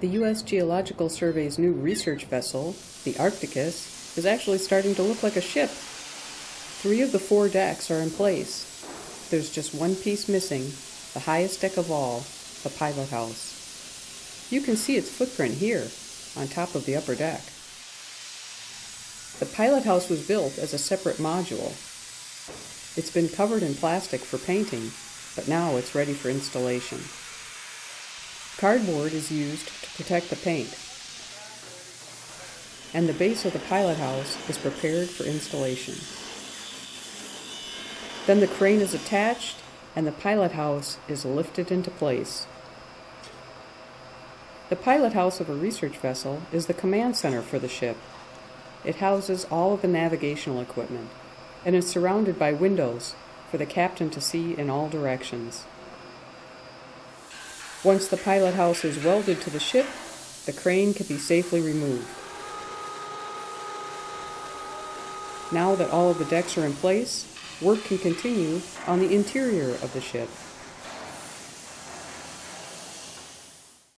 The U.S. Geological Survey's new research vessel, the Arcticus, is actually starting to look like a ship. Three of the four decks are in place. There's just one piece missing, the highest deck of all, the pilot house. You can see its footprint here, on top of the upper deck. The pilot house was built as a separate module. It's been covered in plastic for painting, but now it's ready for installation. Cardboard is used to protect the paint, and the base of the pilot house is prepared for installation. Then the crane is attached and the pilot house is lifted into place. The pilot house of a research vessel is the command center for the ship. It houses all of the navigational equipment and is surrounded by windows for the captain to see in all directions. Once the pilot house is welded to the ship, the crane can be safely removed. Now that all of the decks are in place, work can continue on the interior of the ship.